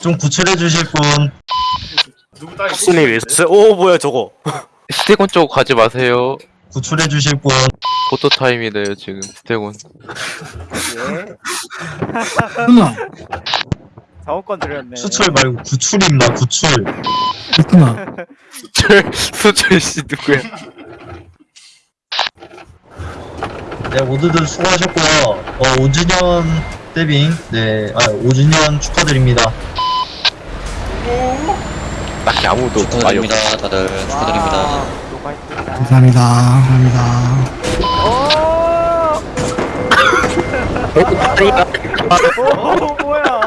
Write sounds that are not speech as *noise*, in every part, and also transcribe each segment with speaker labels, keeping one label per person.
Speaker 1: 좀 구출해 주실 분.
Speaker 2: 누구 딸이
Speaker 3: 신이 왜 있어요? 오 뭐야 저거 *laughs*
Speaker 4: 스테곤 쪽 가지 마세요.
Speaker 1: 구출해 주실 분.
Speaker 4: 포토 타임이래요 지금 스테곤.
Speaker 5: 예.
Speaker 6: 누나, *laughs*
Speaker 5: 자원권 드렸네.
Speaker 1: 수출 말고 구출입니다. 구출.
Speaker 6: 누나.
Speaker 4: 수철 수철 씨 누구야?
Speaker 1: 네, 모두들 수고하셨고요. 어, 5주년 데빙. 네, 아, 5주년 축하드립니다.
Speaker 4: 딱히 아무도 말이 없.
Speaker 7: 축하드립니다 다들 축하드립니다.
Speaker 6: 감사합니다. 감사합니다.
Speaker 5: 오! 오 뭐야?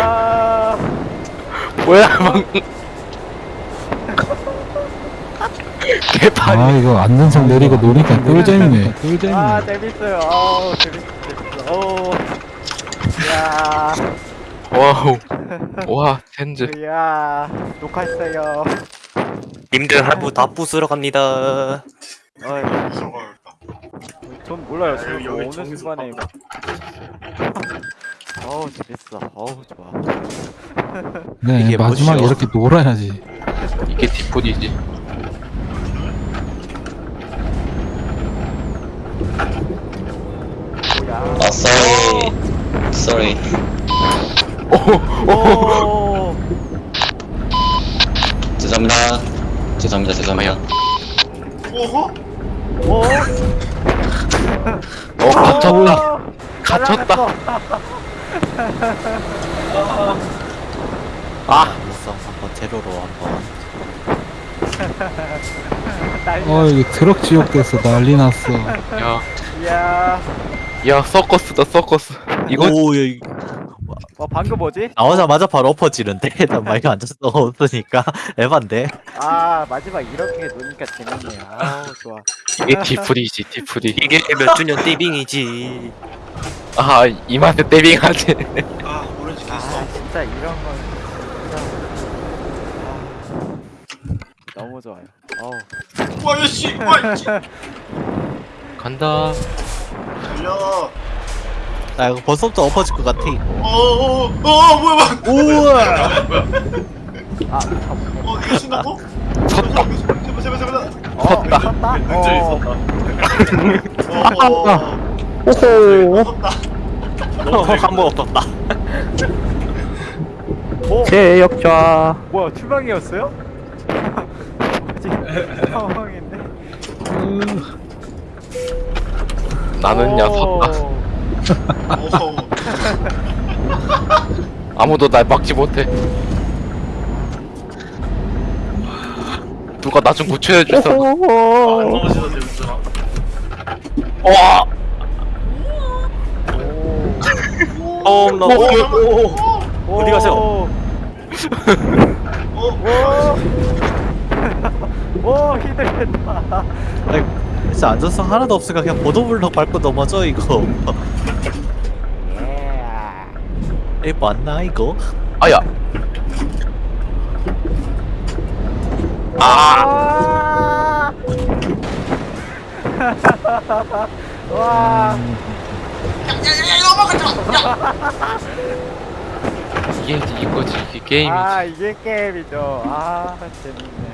Speaker 5: 아,
Speaker 4: 뭐야 막. *laughs* 개판이.
Speaker 6: 아, 이거 안정성 내리고 노니까 꿀잼이네. 꿀잼이네.
Speaker 5: 아 재밌어요. 아우 재밌어 재밌어. 오. 이야,
Speaker 4: 와우. 와 텐즈.
Speaker 5: 이야, 녹화했어요.
Speaker 3: 님들 할부 다 부수러 갑니다
Speaker 5: 어이. 전 몰라요.
Speaker 2: 아,
Speaker 5: 지금 뭐 어느 순간에 이거. *laughs* 어우 재밌어. 어우 좋아. *laughs*
Speaker 6: 네,
Speaker 3: 이게
Speaker 6: 마지막에
Speaker 3: 뭐죠?
Speaker 6: 이렇게 놀아야지.
Speaker 4: 이게 뒷분이지.
Speaker 5: 뭐야?
Speaker 7: 아 sorry sorry
Speaker 5: 오.
Speaker 7: 죄송합니다 죄송합니다 죄송합니다
Speaker 2: 오호?
Speaker 5: 오.
Speaker 4: 어 갇혔다.
Speaker 5: 오.
Speaker 4: 갇혔다.
Speaker 3: 아 무성 한번 제로로 한번 *laughs*
Speaker 6: 어, 이거 트럭 지옥 됐어. 난리 났어.
Speaker 4: 야,
Speaker 5: 이야.
Speaker 4: 야 서커스다 서커스. 이거
Speaker 3: 오 여기
Speaker 5: 어 방금 뭐지?
Speaker 3: 나오자마자 바로 엎어지는데 나 마이크 앉아서 없으니까 *laughs* 에반데
Speaker 5: 아 마지막 이렇게 노니까 재밌네요. 아우 좋아.
Speaker 4: 이게 뒷분이지 뒷분이.
Speaker 3: 이게 몇 주년 띠빙이지
Speaker 4: 아 이마트 떼빙하지.
Speaker 2: 아, 오렌지
Speaker 5: 아
Speaker 2: 켰어.
Speaker 5: 진짜 이런 건진짜 아, 너무 좋아요. 어우.
Speaker 2: 와, 얘씨! 와, 씨!
Speaker 4: 간다.
Speaker 2: 달려.
Speaker 3: 나 이거 벌써부터 엎어질 것 같아
Speaker 2: 어, 어, 어, 어, 뭐야, 뭐야.
Speaker 3: 우와
Speaker 5: 아 참.
Speaker 2: 어, 이거 신나고?
Speaker 4: 섰다.
Speaker 2: 제발, 제발, 제발.
Speaker 5: 어
Speaker 4: 섰다.
Speaker 5: 섰다. 어.
Speaker 2: 섰다. 어, 어. 오호. 섰다.
Speaker 3: 한번 엎었다
Speaker 5: 오.
Speaker 4: 제역좌.
Speaker 5: 뭐야 투명이었어요? 뭐지? *laughs* 상황인데.
Speaker 4: 나는 야 섰다.
Speaker 5: 오.
Speaker 2: 어허.
Speaker 4: 아무도 날 막지 못해. 누가 나좀 구출해 주서.
Speaker 2: 아, 안 넘어지다, 재밌잖아.
Speaker 4: 와.
Speaker 3: 어, 나, 오, 오, 오. 어디 가세요?
Speaker 5: 오.
Speaker 2: 어?
Speaker 5: 오. *laughs* 오 힘들겠다.
Speaker 3: 아니, 진짜 안전성 하나도 없으니까 그냥 보도블럭 밟고 넘어져 이거
Speaker 5: 예.
Speaker 3: 이 맞나 이거?
Speaker 4: 아야.
Speaker 5: 아. *laughs* 와.
Speaker 4: 이게 이거지 이게 게임이지.
Speaker 5: 아 이게 게임이죠. 아 재밌네.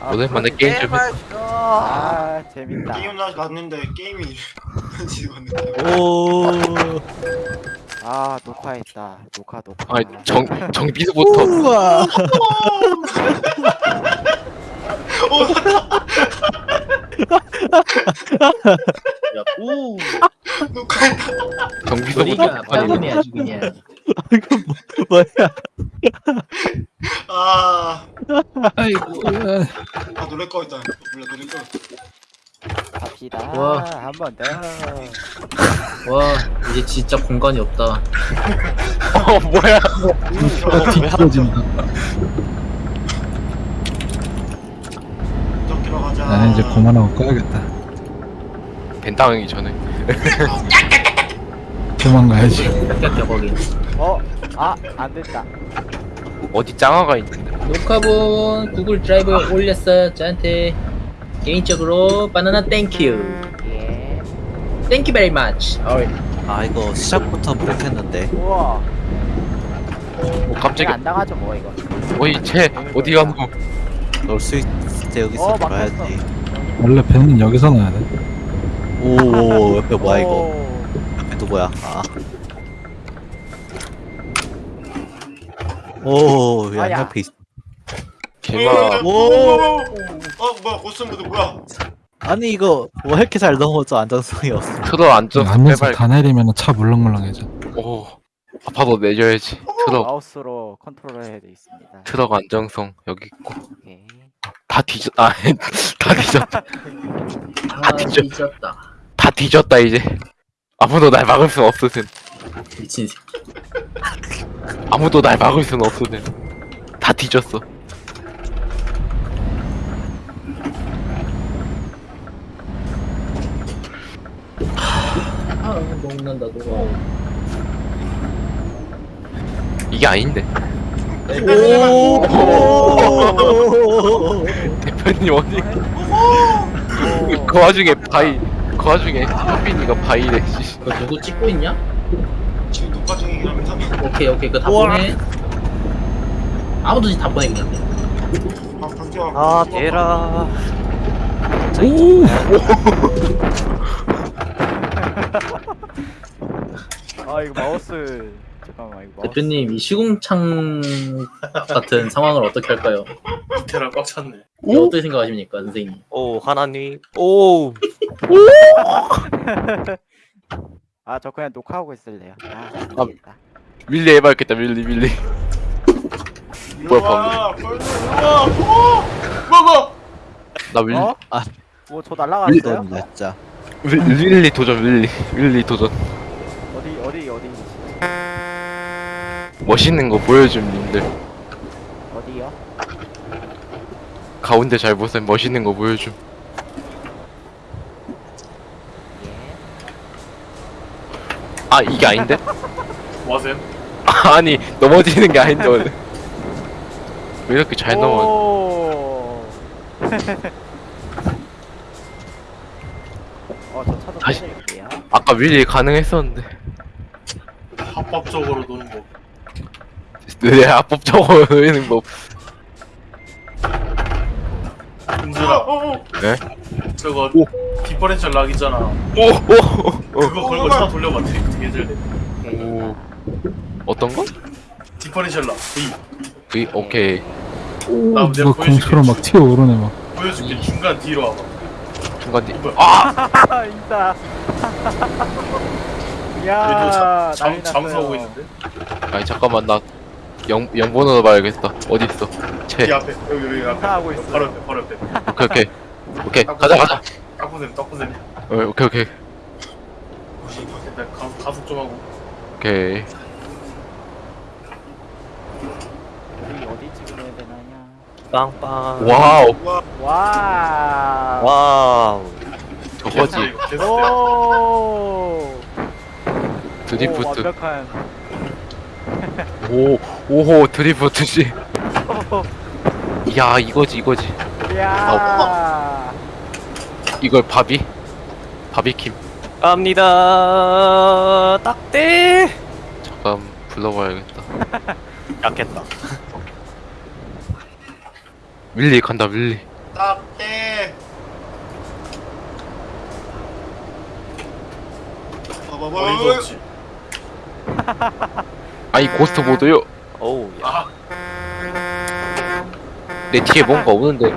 Speaker 5: 아,
Speaker 4: 오랜만에 게임 좀 했어.
Speaker 5: 아 재밌다.
Speaker 2: 게임 나 갔는데 게임이 *laughs* 지금
Speaker 3: 오
Speaker 5: 아 녹화했다. 녹화 녹화.
Speaker 4: 아정 정비서부터.
Speaker 3: 우와
Speaker 8: 오,
Speaker 2: 녹화했다.
Speaker 4: 정비서부터. 아니
Speaker 8: 빨리네 아주 그냥.
Speaker 3: 뭐 야
Speaker 2: 아,
Speaker 6: 아이고,
Speaker 2: 아 노래 꺼 있다. 몰라 노래 꺼.
Speaker 5: 갑시다.
Speaker 8: 와.
Speaker 5: 한 번 더.
Speaker 8: 와, 이제 진짜 공간이 없다.
Speaker 4: 어 뭐야?
Speaker 6: 뒤집어진다.
Speaker 2: 좀 들어가자.
Speaker 6: 나는 이제 그만하고 꺼야겠다.
Speaker 4: 벤당하기 전에.
Speaker 6: 도망가야지.
Speaker 8: 깎여 거기.
Speaker 5: 어? 아, 안 됐다.
Speaker 4: 어디 짱아가 있는데.
Speaker 8: 녹화본 구글 드라이브에 올렸어요. 저한테. 개인적으로 바나나 thank you.
Speaker 5: 예.
Speaker 8: Thank you very much.
Speaker 3: 아 이거 시작부터 못했는데
Speaker 5: 우와.
Speaker 4: 오
Speaker 5: 내가
Speaker 4: 깜짝이야
Speaker 5: 안 당하죠 뭐 이거.
Speaker 4: 어이 쟤 어디 가노
Speaker 3: 넣을 수 있을 때 여기서
Speaker 5: 어,
Speaker 3: 넣어야지
Speaker 6: 원래 배는 여기서 넣어야 돼.
Speaker 3: 오 옆에 뭐야 이거
Speaker 5: 오.
Speaker 3: 옆에 누구야 아 오,
Speaker 5: 아,
Speaker 3: 야,
Speaker 5: 야.
Speaker 3: 옆에 있어.
Speaker 4: 개마
Speaker 2: 어 뭐야 고스모드 뭐야?
Speaker 3: 아니, 이거, 뭐 이렇게 잘 넘어져, 안정성이 없어.
Speaker 4: 트럭 안전
Speaker 6: 안면서
Speaker 4: 빼발
Speaker 6: 다 내리면 차 물렁물렁해져.
Speaker 4: 오 아파도 내줘야지 트럭
Speaker 5: 마우스로 컨트롤해야 돼 있습니다.
Speaker 4: 트럭 안정성 여기 있고
Speaker 5: 오케이.
Speaker 4: 다 뒤졌 *laughs* 아다 뒤졌다
Speaker 8: 아
Speaker 4: 뒤져.
Speaker 8: 뒤졌다.
Speaker 4: 다 뒤졌다 이제 아무도 날 막을 순 없으든
Speaker 8: 미친 새끼.
Speaker 4: 아무도 날 막을 순 없으든 다 뒤졌어
Speaker 8: 아 먹는다 너가.
Speaker 4: 이게 아닌데 대표님 어디 그 와중에 바이 그 와중에 현빈이가 바이래 씨.
Speaker 8: 너 누구 찍고 있냐?
Speaker 2: 지금 녹화 중이긴 합니다.
Speaker 8: 오케이 오케이 그거 다 보내. 아무도 다 보내 그냥.
Speaker 2: 아.
Speaker 3: 아, 대라.
Speaker 5: 아 이거 마우스 잠깐만 이거 마우스.
Speaker 8: 대표님 이 시궁창 같은 상황을 어떻게 할까요?
Speaker 2: 테라 꽉 찼네.
Speaker 8: 이거 어떻게 생각하십니까 선생님?
Speaker 3: 오, 하나님. 오. *laughs*
Speaker 5: 아 저 그냥 녹화하고 있을래요. 아,
Speaker 4: 아. 밀리 해봐야겠다 밀리 밀리 뭐야,
Speaker 2: 우와 벌써 우와 우와 뭐뭐
Speaker 4: 나 밀리
Speaker 5: 어?
Speaker 3: 아.
Speaker 5: 뭐 저 날라갔어요?
Speaker 3: 이건 진짜.
Speaker 4: 밀- 밀리 도전 밀리 밀리 도전
Speaker 5: 어디 어디 어디
Speaker 4: 멋있는 거 보여줌 님들
Speaker 5: 어디요?
Speaker 4: 가운데 잘 보세요 멋있는 거 보여줌
Speaker 5: 예.
Speaker 4: 아 이게 아닌데?
Speaker 2: 뭐 하세요? *laughs*
Speaker 4: 아니 넘어지는 게 아닌데 원래 왜 이렇게 잘 넘어
Speaker 5: 오. 어 저 차도
Speaker 4: 다시-. 아까 밀리 가능했었는데
Speaker 2: 합법적으로 노는 거.
Speaker 4: 내 합법적으로 노리는 법
Speaker 2: 은준아.
Speaker 4: 네?
Speaker 2: 저거
Speaker 4: 오.
Speaker 2: differential lock 있잖아.
Speaker 4: 오오
Speaker 2: 그거 걸고 차 돌려봐. 드리프트 개잘 돼.
Speaker 4: 오. 어떤 거?
Speaker 2: differential lock. V.
Speaker 4: 그 오케이
Speaker 6: 오,
Speaker 2: 나 내가
Speaker 6: 누가 공처럼 막 튀어오르네 막.
Speaker 2: 보여줄게. 중간 뒤로 와봐.
Speaker 4: 중간 뒤 아!
Speaker 5: 아 *laughs* 있다. 야 난리
Speaker 2: 잠수하고
Speaker 5: 났어요.
Speaker 2: 있는데.
Speaker 4: 아니 잠깐만 나 영, 영번호 봐야겠다 어딨어 이채
Speaker 2: 앞에 여기 여기 앞에.
Speaker 5: 하고 있어.
Speaker 2: 바로 옆에 바로 옆에.
Speaker 4: 오케이 오케이 오케이 가자 가자
Speaker 2: 딱보셈 딱보셈.
Speaker 4: 어, 오케이 오케이
Speaker 2: 일단 가, 가속 좀 하고.
Speaker 4: 오케이
Speaker 5: 우리 어디 찍어야 되나요?
Speaker 3: 빵빵.
Speaker 4: 와우
Speaker 5: 와.
Speaker 3: 와우.
Speaker 4: 저거지.
Speaker 5: 오. 오,
Speaker 4: 드리프트
Speaker 5: 완벽한.
Speaker 4: 오 오호 드리프트 씨야 이거지 이거지
Speaker 5: 야.
Speaker 4: 이걸 바비 바비킴
Speaker 3: 갑니다. 딱대.
Speaker 4: 잠깐 불러봐야겠다 *laughs*
Speaker 3: 약했다.
Speaker 4: 윌리 간다 윌리
Speaker 2: 딱대. 봐봐봐.
Speaker 5: 어,
Speaker 2: 없지. *laughs*
Speaker 4: 아니 고스트 모드요
Speaker 3: 오우. 야.
Speaker 4: 아내 뒤에 뭔가 오는데. *laughs*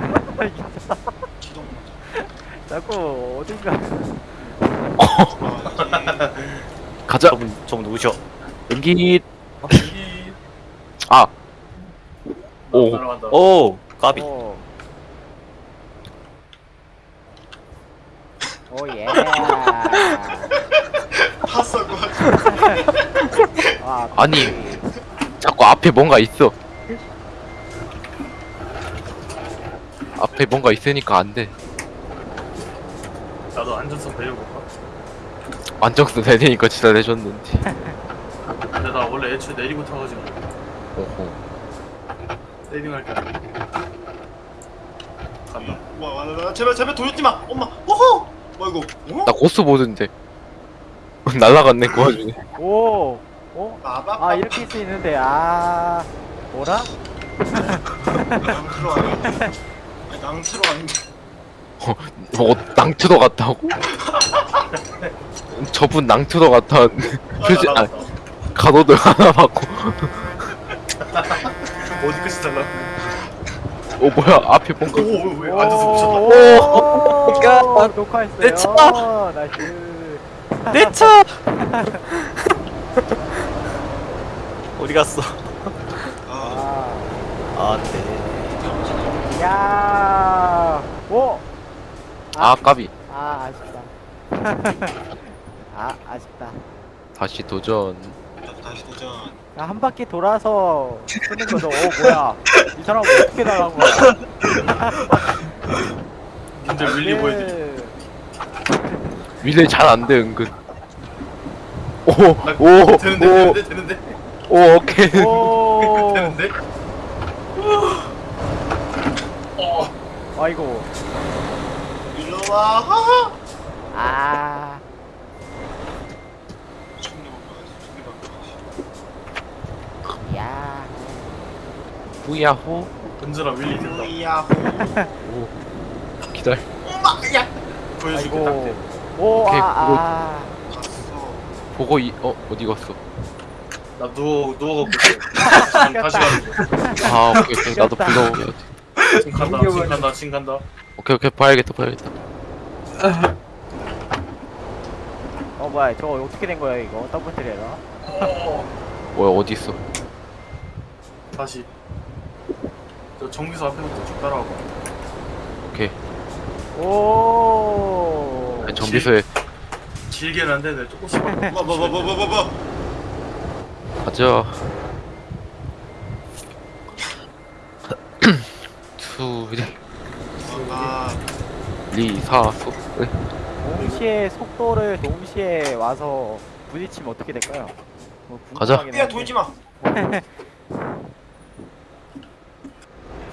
Speaker 5: 자꾸 어딘가.
Speaker 2: 아, *laughs*
Speaker 4: 가자
Speaker 3: 좀, 좀 누구셔?
Speaker 4: 연기 이아 오.
Speaker 3: 오. 까비.
Speaker 5: 오. 오 예. *laughs*
Speaker 2: 핫사고.
Speaker 5: 아,
Speaker 4: 아니. 자꾸 앞에 뭔가 있어 앞에 뭔가 있으니까 안 돼
Speaker 2: 나도 안전성 배워볼까?
Speaker 4: 안정스 되니까 진짜 내줬는지 *laughs*
Speaker 2: 근데 나 원래 애초에 내리고 타가지고
Speaker 4: 오호
Speaker 2: 세이빙할 때 와, 와, 와, 제발 제발 돌지 마. 엄마. 어허. 뭐 이거? 어?
Speaker 4: 나 고스 보드인데 *laughs* 날라갔네 그 와중에
Speaker 5: 오. 어?
Speaker 2: 아빠.
Speaker 5: 아 이렇게 할수 있는데 아 뭐라?
Speaker 2: 낭트로 아닌데. 아니, 낭트로 아닌데.
Speaker 4: 어, 낭트도 같다고? *laughs* 저분 낭트도 같아 표지 아 가로등 하나 받고 *laughs*
Speaker 2: 어디 끝이 달라?
Speaker 4: 어 뭐야 앞에 뭔가
Speaker 2: 오왜 앉아서 미쳤다.
Speaker 5: 오.
Speaker 3: 오.
Speaker 5: 녹화했어요.
Speaker 3: 내 차!
Speaker 5: 나이스.
Speaker 3: 내 차! *laughs* 어디 갔어?
Speaker 2: 아,
Speaker 5: 아.
Speaker 3: 아, 네.
Speaker 5: 야. 오.
Speaker 4: 아 까비
Speaker 5: 아 아쉽다. *laughs* 아 아쉽다.
Speaker 4: 다시 도전
Speaker 2: 다시 도전.
Speaker 5: 야, 한 바퀴 돌아서 쓰는 거죠. 어 뭐야? 이 사람 어떻게 나간 거야? *laughs*
Speaker 2: 님들 윌리 보여드리.
Speaker 4: 윌레 잘안 돼 은근
Speaker 2: 아, 되는데
Speaker 4: 오오오오
Speaker 2: 되는데 되는데
Speaker 4: 오케이
Speaker 5: 오. *laughs*
Speaker 2: 되는데.
Speaker 5: 아이고.
Speaker 2: 일로 와.
Speaker 5: 아.
Speaker 2: 총리 먹어야지.
Speaker 5: 야.
Speaker 4: 후야호
Speaker 2: 던져라 윌리 된다. 이야.
Speaker 4: 기다려
Speaker 2: 엄마. 야. 보여줄게
Speaker 5: 아이고.
Speaker 2: 딱대.
Speaker 5: 오,
Speaker 4: 오케이,
Speaker 5: 아, 아.
Speaker 2: 갔어.
Speaker 4: 보고 이 어 어디 갔어
Speaker 2: 나 누워 누워갖고 *laughs* 지금 다시 가는 중.
Speaker 4: 아 오케이 오케이 나도
Speaker 5: 귀엽다.
Speaker 4: 불러오게
Speaker 2: 지금 간다. 지금 간다. 지금 간다.
Speaker 4: 오케이 오케이 봐야겠다 봐야겠다
Speaker 5: 어, 뭐야, 저거 어떻게 된 거야, 이거? 더블 트레라?
Speaker 4: 뭐야 어디 있어
Speaker 2: 다시. 저 정비소 앞에부터 쭉 따라와봐.
Speaker 4: 오케이
Speaker 5: 오.
Speaker 4: 아니, 정비소에
Speaker 2: 길게는 안 되는데 조금씩. 뭐뭐뭐뭐뭐뭐. *laughs*
Speaker 4: 가자 수리
Speaker 2: 아.
Speaker 4: 리사소 네.
Speaker 5: 동시에 속도를 동시에 와서 부딪히면 어떻게 될까요? 뭐
Speaker 4: 가자.
Speaker 5: 궁금하긴
Speaker 2: 야
Speaker 5: 한데.
Speaker 2: 돌지 마. *laughs*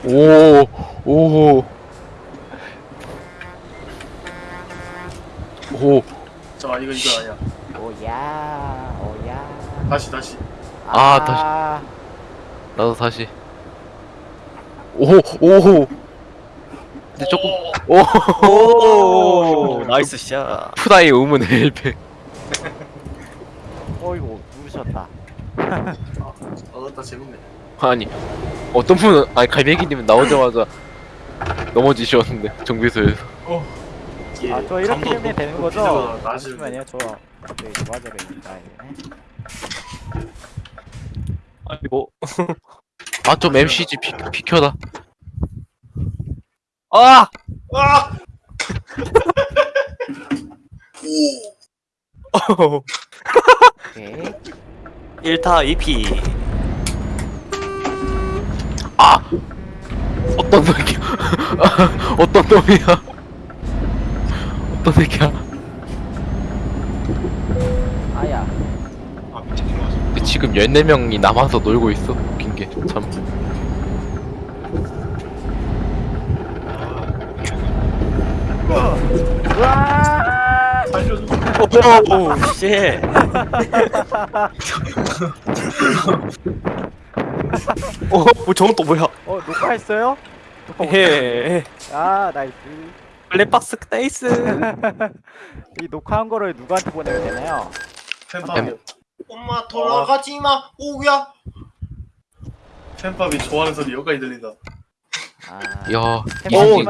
Speaker 4: 오, 오, 오,
Speaker 2: 자 이거 이거 아니야.
Speaker 5: 오야, 오야.
Speaker 2: 다시 다시.
Speaker 4: 아, 다시. 나도 다시. 오, 오. 근데 조금, 오,
Speaker 3: 오, 나이스 샷.
Speaker 4: 푸다이 의문 헬팩.
Speaker 5: 어이구, 누우셨다.
Speaker 2: 어다 재밌네.
Speaker 4: 아니, 어떤 분은, 아니, 갈매기님은 나오자마자 넘어지셨는데, 정비소에서.
Speaker 2: 예,
Speaker 5: 아, 저 이렇게 되면 되는 거죠? 잠시만요, 저 갑자기 좋아져야 되니까. 이거네.
Speaker 3: 아이고.
Speaker 4: 아, 좀 MCG 비, 비켜다.
Speaker 3: 아!
Speaker 2: 아!
Speaker 5: 오케이.
Speaker 3: 1타 2피.
Speaker 4: 아! 어떤 놈이야? *laughs* 어떤 놈이야? 어떤 새끼야?
Speaker 5: 아야.
Speaker 2: 아 밑에 들어가서.
Speaker 4: 근데 지금 14명이 남아서 놀고 있어. 웃긴 게. 참.
Speaker 5: 우와!
Speaker 2: 살려줘.
Speaker 3: oh, shit. *laughs* *laughs* 어, 뭐 저건 또 뭐야?
Speaker 5: 어, 녹화했어요? 녹화 못-
Speaker 3: 예.
Speaker 5: 아, nice.
Speaker 3: 블랙박스 nice. *laughs* 이
Speaker 5: 녹화한 거를 누구한테 보내면 되나요?
Speaker 2: 팬팝이. 엄마 돌아가지 마. 오야. 팬팝이 좋아하는 소리 여기까지 들린다.
Speaker 5: 아,
Speaker 4: 야,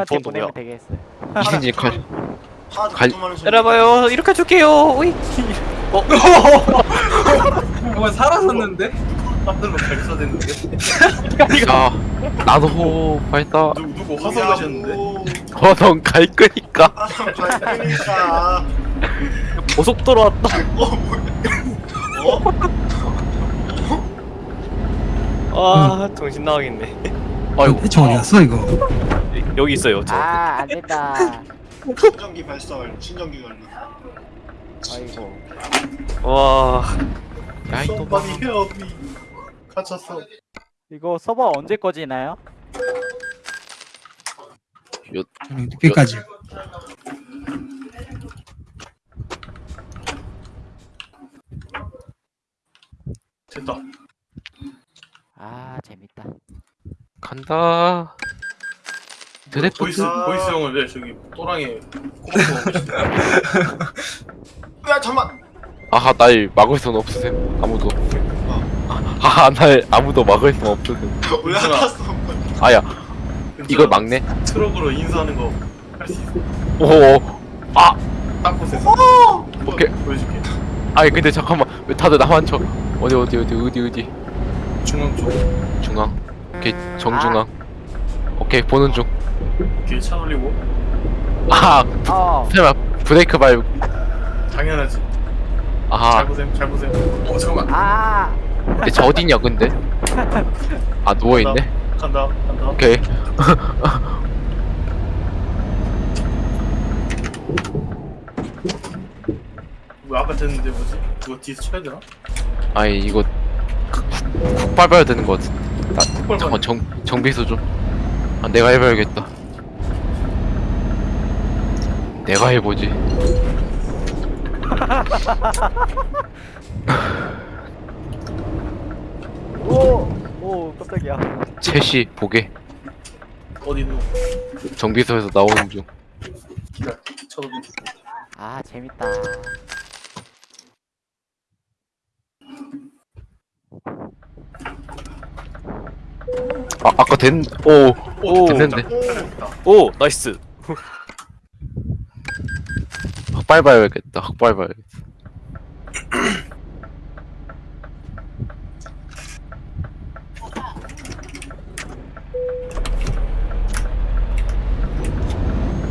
Speaker 3: 또
Speaker 5: 보내면
Speaker 3: 뭐야?
Speaker 5: 되겠어요.
Speaker 2: 하도
Speaker 4: 갈-
Speaker 2: 갈...
Speaker 3: 때려봐요. 이렇게 줄게요. 오이. *laughs*
Speaker 9: 정말 살았었는데?
Speaker 2: 하늘로 발사됐는데.
Speaker 4: 야, 나도 밝다.
Speaker 2: 누구 누구 화성하셨는데?
Speaker 4: 어, 넌갈 거니까.
Speaker 2: 화성.
Speaker 3: 고속도로 왔다.
Speaker 2: 어?
Speaker 3: 아, 정신 나가겠네.
Speaker 4: 아이고,
Speaker 6: 대충 어디 갔어 이거?
Speaker 3: 여기 있어요. 저.
Speaker 5: 아, 안 된다.
Speaker 2: 신전기 발사 완료. 신전기 완료.
Speaker 5: 아이고.
Speaker 3: 와.
Speaker 4: 야, 이
Speaker 2: Somebody help me. 갇혔어.
Speaker 5: 이거 서버 언제 꺼지나요?
Speaker 4: 요
Speaker 8: 늦게까지.
Speaker 2: 됐다.
Speaker 5: 아 재밌다.
Speaker 4: 간다. 드리프트.
Speaker 2: 보이스 보이스 형을 왜 저기 또랑에 꼬박꼬박. *laughs* 야 잠만.
Speaker 4: 아하 날 막을 순 없으셈 아무도. 아하 날 아무도 막을 순 없으셈.
Speaker 2: 올라탔어.
Speaker 4: 아야 이걸 막네.
Speaker 2: 트럭으로 인수하는 거 할 수 있어.
Speaker 4: 오.
Speaker 2: 아딱 보세요.
Speaker 4: 오케이.
Speaker 2: 보여줄게.
Speaker 4: 아니 근데 잠깐만 왜 다들 나만 쳐? 어디 어디 어디 어디 어디
Speaker 2: 중앙 쪽.
Speaker 4: 중앙. 오케이 정중앙. 오케이 보는 중.
Speaker 2: 뒤에 차 돌리고.
Speaker 4: 아
Speaker 5: 어.
Speaker 4: 설마 브레이크 밟.
Speaker 2: 당연하지.
Speaker 4: 아하.
Speaker 2: 잘 보세요. 잘 보세요. 어 잠깐만.
Speaker 5: 아.
Speaker 4: 근데 저 어디냐 근데? 아 누워 있네.
Speaker 2: 간다. 간다.
Speaker 4: 오케이.
Speaker 2: 왜 아까 됐는데 뭐지? 그거 뒤에서 쳐야 되나?
Speaker 4: 아니 이거 훅, 훅 밟아야 되는 것 같은데. 나
Speaker 2: 밟아야
Speaker 4: 잠깐 정 정비소 좀. 아 내가 해봐야겠다. 내가 해보지. *laughs*
Speaker 5: 오. 오 깜짝이야.
Speaker 4: 채시 보게.
Speaker 2: 어디 있노?
Speaker 4: 정비소에서 나오는 중.
Speaker 2: 기다려. 쳐도
Speaker 5: 아 재밌다.
Speaker 4: 아 아까 된. 오.
Speaker 2: 오,
Speaker 4: 됐는데.
Speaker 3: 오 나이스.
Speaker 4: 확 밟아야겠다. 확 밟아야겠다.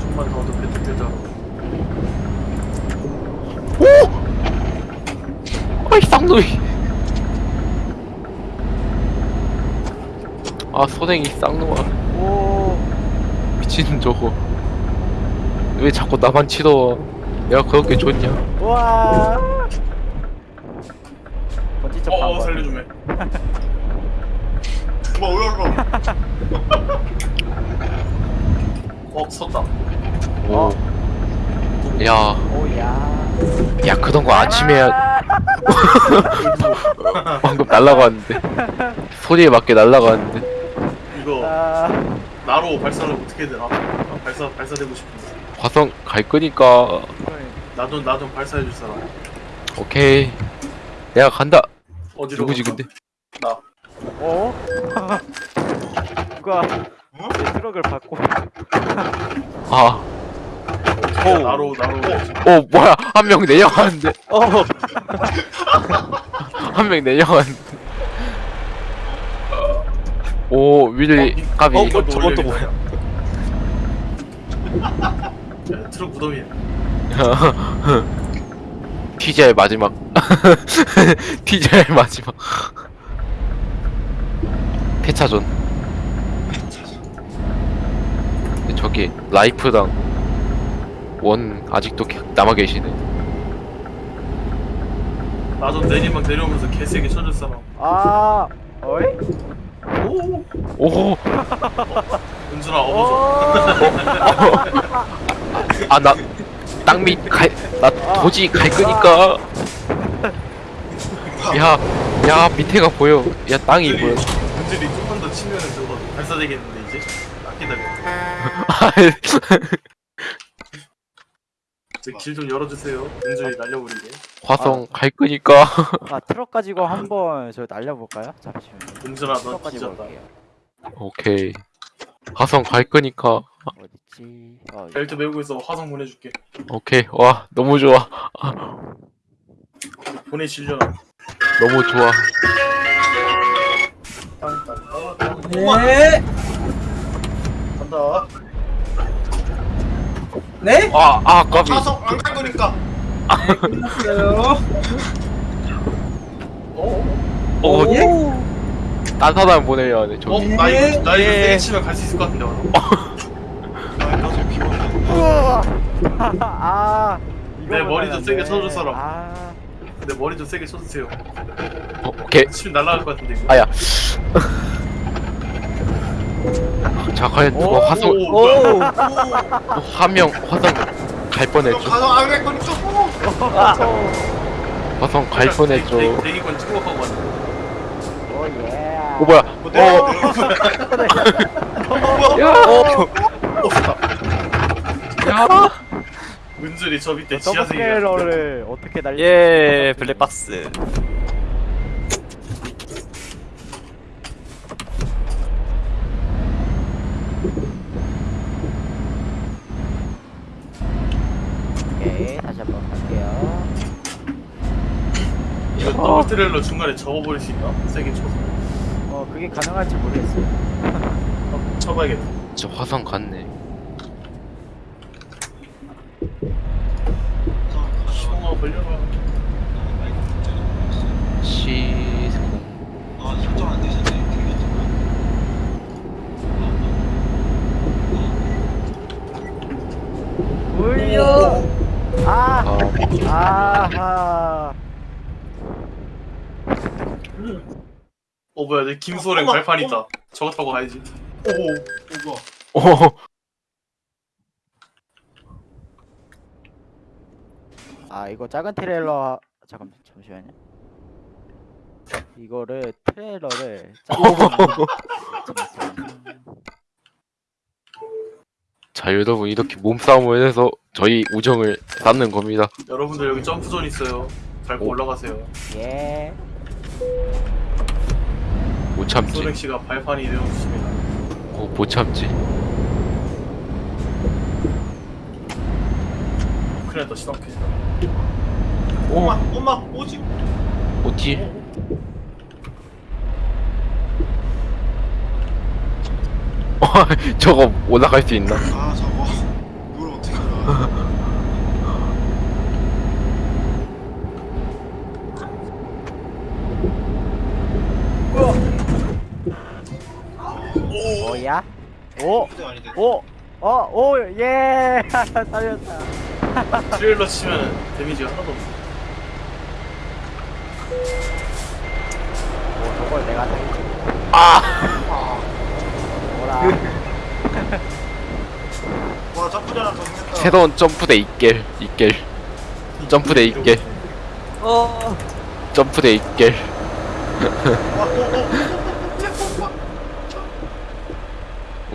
Speaker 2: 좀만 더 어둡게 뜨자.
Speaker 4: 쌍놈이. 아 소댕이 쌍놈아.
Speaker 5: 오.
Speaker 4: 미친 저거. 왜 자꾸 나만 치러? 내가 그렇게 좋냐?
Speaker 5: 와. 번지 점프
Speaker 2: 어, 어
Speaker 5: 한번.
Speaker 2: 살려주매. 뭐 *laughs* 올라가. *laughs* 어 섰다.
Speaker 4: 오. 야,
Speaker 5: 오야.
Speaker 4: 야 그런 거 아침에. *laughs* 방금 날라갔는데. 소리에 맞게 날라갔는데.
Speaker 2: 이거
Speaker 5: 아.
Speaker 2: 나로 발사를 어떻게 되나? 아, 발사 발사되고 싶은데.
Speaker 4: 화성 갈 거니까.
Speaker 2: 나도 나좀 발사해 줄 사람.
Speaker 4: 오케이. 내가 간다.
Speaker 2: 어디로?
Speaker 4: 누구지
Speaker 2: 갈까?
Speaker 4: 근데?
Speaker 2: 나.
Speaker 5: 어? *laughs* 누가 내 트럭을 받고
Speaker 4: 아,
Speaker 2: 오 나로 나로.
Speaker 4: 오 뭐야? 한 명 내려가는데.
Speaker 3: 어. *laughs*
Speaker 4: 한명 내려가는데. 오 윌리 까비.
Speaker 3: 어, 뭐, 저건 또 뭐야?
Speaker 2: 야, *laughs* 트럭 무덤이야.
Speaker 4: TGI *laughs* 마지막. TGI 마지막. 근데 저기 라이프랑 원 아직도 개- 남아 계시네.
Speaker 2: 나좀 내리막 내려오면서 개세게 사람.
Speaker 5: 아 어이?
Speaker 2: 오.
Speaker 4: 오, *laughs*
Speaker 2: 은준아 업어줘. *laughs*
Speaker 4: 아나 땅밑 갈 나 도지 갈 거니까. 야, 야 밑에가 보여. 야 땅이
Speaker 2: 은준이
Speaker 4: 보여.
Speaker 2: 은준이 조금 더 치면은 저거 발사되겠는데 이제. 딱 기다려. *laughs* 길 좀 열어주세요. 은준이 날려버리게.
Speaker 4: 화성 갈 거니까. *laughs*
Speaker 5: 아 트럭 가지고 한번 저 날려볼까요? 잠시만요.
Speaker 2: 은준아 너.
Speaker 5: 올게요.
Speaker 4: 오케이. 화성 갈 거니까.
Speaker 5: 어딨지? 어,
Speaker 2: 벨트 메고 있어. 화성 보내줄게.
Speaker 4: 오케이. 와 너무 좋아. *laughs*
Speaker 2: 보내실려나.
Speaker 4: 너무 좋아.
Speaker 8: 네.
Speaker 2: 간다.
Speaker 8: 네?
Speaker 4: 아, 아, 까비.
Speaker 2: 화성 안갈 거니까.
Speaker 8: 끝났어요.
Speaker 4: 어,
Speaker 8: 예?
Speaker 4: 딴 사람 보내야 돼,
Speaker 2: 어?
Speaker 4: 저기.
Speaker 2: 나 이거 나 이거
Speaker 8: 예.
Speaker 2: 세게 치면 갈 수 있을 것 같은데. 오늘. 아, 나좀 피곤해.
Speaker 5: 우와! *laughs* 아 이거
Speaker 2: 내 머리 좀 세게. 쳐줄 사람.
Speaker 5: 아
Speaker 2: 내 머리 좀 세게 쳐주세요.
Speaker 4: 어, 오케이.
Speaker 2: 치면 날아갈 것 같은데. 이거.
Speaker 4: 아야. 자 과연 누가
Speaker 5: 오,
Speaker 4: 화성
Speaker 2: 오,
Speaker 4: 화명 화성 갈 뻔했죠
Speaker 2: 가서 안갈 거니까.
Speaker 4: 화성 갈 뻔했죠
Speaker 2: 대기- 대기권 찍어가고.
Speaker 5: 오예.
Speaker 4: 오 뭐야 뭐어 야! 야!
Speaker 2: 은절이 저 밑에 지하생이.
Speaker 5: 어떻게 날리?
Speaker 3: 예 블랙박스
Speaker 5: 오케이 다시 한번 갈게요.
Speaker 2: 이거 더블 트레일러 중간에 접어버릴 수 있나? 세게 쳐서.
Speaker 5: 어 그게 가능할지 모르겠어요.
Speaker 2: 어, 쳐봐야겠다.
Speaker 4: 저 화성 갔네
Speaker 2: 시공아 벌려라.
Speaker 4: 시스코
Speaker 5: 울려. 아
Speaker 4: 아
Speaker 5: 아하.
Speaker 2: 어 뭐야 내 김소랭 발판 있다. 저거 타고 가야지. 오, 오,
Speaker 5: 오아 이거 작은 트레일러 잠깐 잠시만요. 이거를 트레일러를. *laughs*
Speaker 4: 자 여러분 이렇게 몸싸움을 해서 저희 우정을 쌓는 겁니다
Speaker 2: 여러분들 여기 점프존 있어요. 밟고
Speaker 4: 오.
Speaker 2: 올라가세요.
Speaker 5: 예.
Speaker 4: 못 참지
Speaker 2: 소랭 씨가 발판이 되어주십니다.
Speaker 4: 어, 못 참지
Speaker 2: 큰일 났다 시동 켜진다.
Speaker 4: 오
Speaker 2: 엄마 오지.
Speaker 4: 어디 어, *laughs* 저거 올라갈 수 있나?
Speaker 2: 아 저거 이걸 어떻게?
Speaker 5: 뭐 *laughs* 야? 오. 오. 어, 오, 예! *laughs* 살렸다.
Speaker 2: 트레일러 치면 데미지가 하나도 없어.
Speaker 5: 오, 저걸 내가 살렸지.
Speaker 4: 아
Speaker 5: 뭐라.
Speaker 2: 와 점프잖아 더 했다.
Speaker 4: 새로운 점프대 이깰 이깰 점프대 이깰
Speaker 3: 어
Speaker 4: 점프대 이깰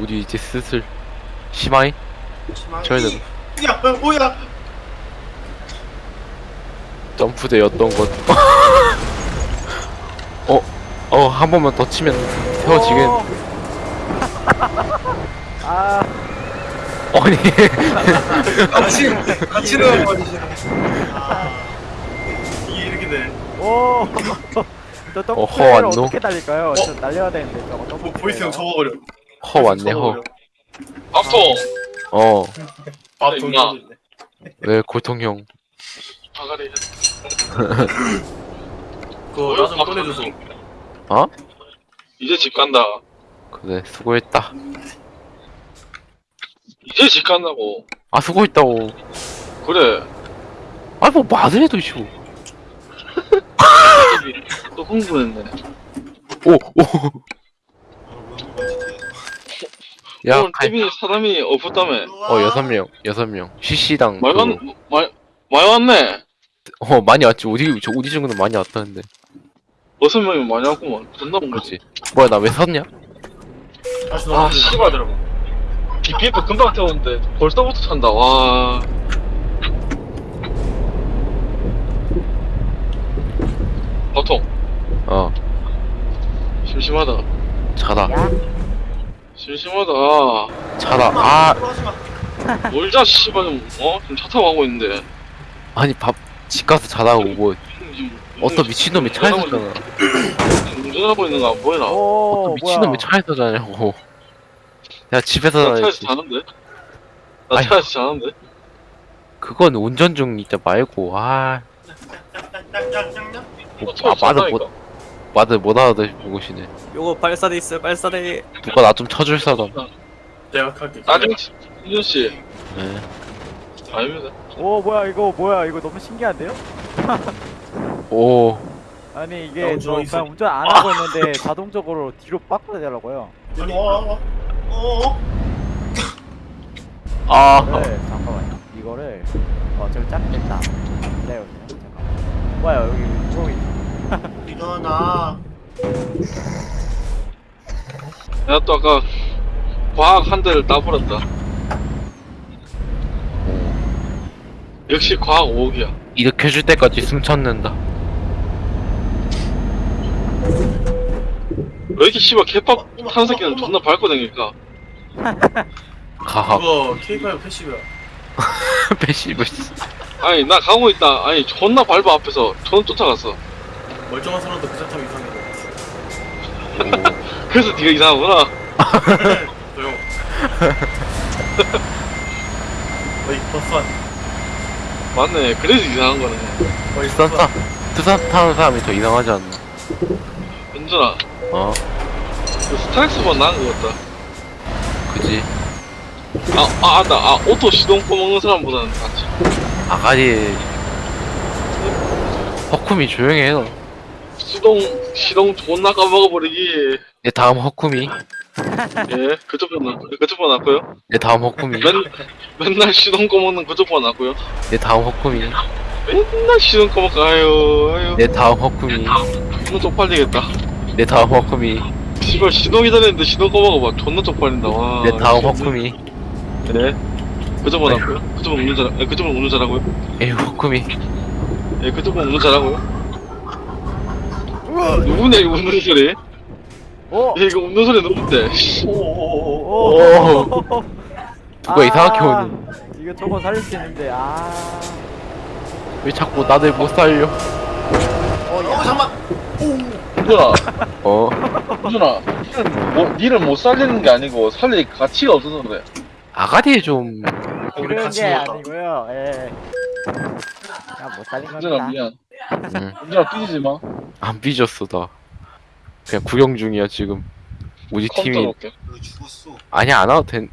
Speaker 4: 우리 이제 슬슬 심하이?
Speaker 2: 돼야 어, 뭐야?
Speaker 4: 점프대였던 것 *laughs* 어? 어 한 번만 더 치면 세워지겠
Speaker 5: 오. *laughs* 아,
Speaker 4: 아니 *laughs*
Speaker 9: 같이 같이 넣어버리시네.
Speaker 2: 이게 이렇게 돼.
Speaker 5: 오. 저 더블
Speaker 4: 어허,
Speaker 5: 트레일러
Speaker 4: 왔노?
Speaker 5: 어떻게 달릴까요? 저 날려야 되는데 저거 더블
Speaker 2: 뭐 보이스 형
Speaker 5: 트레일러.
Speaker 2: 접어버려.
Speaker 4: 허 왔네 허
Speaker 9: 박통.
Speaker 4: 어,
Speaker 2: 밥
Speaker 9: 임마.
Speaker 2: 돌려줬네.
Speaker 4: 네, 고통형.
Speaker 9: 바가리. *laughs*
Speaker 2: 그거 나좀 꺼내줘서.
Speaker 4: 어?
Speaker 9: 이제 집 간다.
Speaker 4: 그래, 수고했다.
Speaker 9: 이제 집 간다고.
Speaker 4: 아, 수고했다고.
Speaker 9: 그래.
Speaker 4: 아, 뭐, 말을 해도 쉬워.
Speaker 9: 또 흥분했네.
Speaker 4: 오, 오. 야,
Speaker 9: 오늘
Speaker 4: 갈,
Speaker 9: TV 사람이 없었다며.
Speaker 4: 어, 여섯 명, 여섯 명. CC당.
Speaker 9: 많이 왔, 많이, 많이 왔네.
Speaker 4: 어, 많이 왔지. 어디, 저 어디 정도는 많이 왔다는데.
Speaker 9: 여섯 명이 많이 왔구만. 존나 온 거지.
Speaker 4: 그렇지. 뭐야, 나 왜?
Speaker 2: 다시
Speaker 9: 아. 씨발. BPF 금방 태웠는데 벌써부터 찬다. 와. 보통
Speaker 4: 어,
Speaker 9: 심심하다.
Speaker 4: 자다.
Speaker 5: 야,
Speaker 9: 심심하다.
Speaker 4: 자다. 아,
Speaker 9: 놀자 씨발 좀 어? 지금 차 타고 가고 있는데.
Speaker 4: 아니, 밥, 집 가서 자다고 뭐. 어떤 미친놈이 차에서 자잖아.
Speaker 9: 운전하고 있는 거 안 보이나?
Speaker 5: 오,
Speaker 4: 어떤 미친놈이? 차에서 자냐고. 야, 집에서
Speaker 9: 나 차에서
Speaker 4: 자야지.
Speaker 9: 자는데? 나
Speaker 4: 아니.
Speaker 9: 차에서 자는데?
Speaker 4: 그건 운전 중 이때 말고, 아. 뭐, 아, 말을 못, 말을 못 알아듣으시네.
Speaker 3: 요거 발사대 있어요 발사대
Speaker 4: 누가 나 좀 쳐줄 사람.
Speaker 2: 내가 할게.
Speaker 9: 나중에 이준 씨
Speaker 4: 네.
Speaker 9: 아닙니다.
Speaker 5: 오, 뭐야 이거 뭐야 이거 너무 신기한데요? *laughs*
Speaker 4: 오.
Speaker 5: 아니 이게
Speaker 2: 나
Speaker 5: 저. 그냥 운전 안 하고 있는데 *laughs* 자동적으로 뒤로 되더라고요.
Speaker 2: 일로 와. 어.
Speaker 4: 아
Speaker 5: 이거를 잠깐만요. 이거를 어 저기 짝겠다. 기다려 잠깐. 뭐야 여기 구멍이.
Speaker 2: 일어나.
Speaker 9: 내가 또 아까 과학 한 대를 따버렸다. 역시 과학 5억이야.
Speaker 4: 일으켜줄 때까지 숨 참는다
Speaker 9: 왜 이렇게 씨발 개빡 타는 새끼는 존나 밟고 다니니까.
Speaker 4: 가하
Speaker 2: 그거 K5 패시브야. *laughs*
Speaker 4: 패시브
Speaker 9: 아니 나 가고 있다. 아니 존나 밟아 앞에서 저는 쫓아갔어.
Speaker 2: 멀쩡한 사람도 그 자타면 이상해.
Speaker 9: 그래서 네가 이상하구나.
Speaker 2: 조용. *laughs* 어이 버스한.
Speaker 9: 맞네. 그래서 이상한 거네.
Speaker 2: 어이
Speaker 4: 타 투산 타는 사람이 더 이상하지 않나
Speaker 9: 은준아, 어그 스타렉스만 나은 것 같다.
Speaker 4: 그지
Speaker 9: 아, 아, 아, 나, 아, 오토 시동 꺼먹는 사람보다는 낫지.
Speaker 4: 아가리 허쿰이 조용히 해 너
Speaker 9: 시동, 시동 존나 까먹어버리기.
Speaker 4: 내 다음 허쿰이
Speaker 9: 예, 그쪽보다 낫, 그쪽보다 낫고요.
Speaker 4: 내 다음 허쿰이
Speaker 9: 맨, 맨날 시동 꺼먹는 그쪽보다 낫고요.
Speaker 4: 내 다음 허쿰이
Speaker 9: 맨날 시동 꺼먹고, 아유, 아유.
Speaker 4: 내 다음 허쿰이
Speaker 9: 존나 쪽팔리겠다.
Speaker 4: 내 다음 허쿰이
Speaker 9: 씨발, 시동 기다리는데 시동 꺼먹어봐. 존나 쪽팔린다, 와.
Speaker 4: 내 다음 허쿰이
Speaker 9: 네. 그쪽보다 낫고요. 그쪽은 운전 잘, 예, 그쪽은 운전 잘하고요.
Speaker 4: 에휴 허쿰이
Speaker 9: 예, 그쪽은 운전 잘하고요. 누구냐, 이거 웃는 소리?
Speaker 5: 오.
Speaker 9: 예, 이거 웃는 소리 누군데?
Speaker 5: 오.
Speaker 4: 누가 이상하게 오니
Speaker 5: 아, 이거 저거 살릴 수 있는데 아.
Speaker 4: 왜 자꾸 나들 못 살려
Speaker 5: 어 야.
Speaker 2: 잠만.
Speaker 9: 은준아,
Speaker 4: 어
Speaker 9: 은준아, *laughs* 니는 뭐, 니를 못 살리는 게 아니고 살릴 가치가 없어서 그래.
Speaker 4: 아가리 좀
Speaker 5: 그런 게. 아니고요. 예. 그냥 못 살린 겁니다.
Speaker 9: 미안.
Speaker 4: 음,
Speaker 9: 은준아 삐지지 마.
Speaker 4: 안 삐졌어 나 그냥 구경 중이야 지금 우리
Speaker 9: 컴퓨터
Speaker 4: 팀이.
Speaker 2: 죽었어.
Speaker 4: 아니 안 와도 된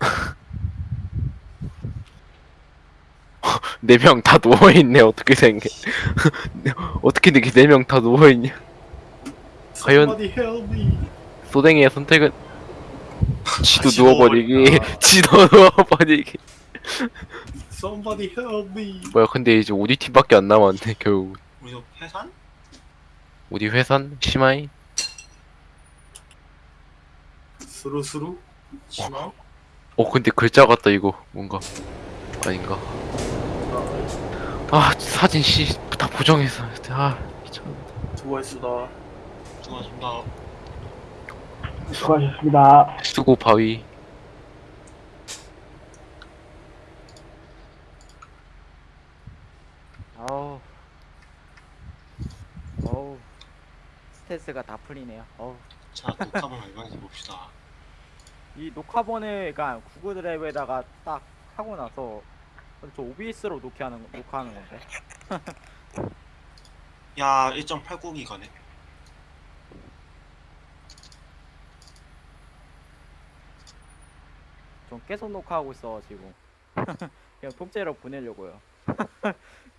Speaker 4: *laughs* 네 명 다 누워있네 어떻게 생겨 *laughs* 어떻게 이렇게 네 명 다 누워있냐 과연-
Speaker 2: Somebody help me.
Speaker 4: 소댕이의 선택은 지도
Speaker 2: 같이
Speaker 4: 누워버리기
Speaker 2: 누워버릴까? *laughs*
Speaker 4: 지도 누워버리기
Speaker 2: Somebody help me.
Speaker 4: 뭐야 근데 이제 우리 팀밖에 안 남았네 결국
Speaker 2: 우리 해산?
Speaker 4: 우리 회선 시마이
Speaker 2: 스루스루? 심하?
Speaker 4: 어 근데 글자 같다 이거 뭔가 아닌가 아 사진 씨다 보정해서 아 미쳤네
Speaker 2: 수고했수다. 수고하셨습니다.
Speaker 8: 수고하셨습니다.
Speaker 4: 수고 바위
Speaker 5: 어우. 어우. 스트레스가 다 풀리네요. 어우.
Speaker 2: 자, 녹화본 얼마인지 봅시다.
Speaker 5: 이 녹화본을 그러니까 구글 드라이브에다가 딱 하고 나서 저 OBS로 녹화하는 녹화하는 건데. *laughs*
Speaker 2: 야, 1.89기가네.
Speaker 5: 좀 계속 녹화하고 있어 지금. *laughs* 그냥 통째로 보내려고요. *laughs*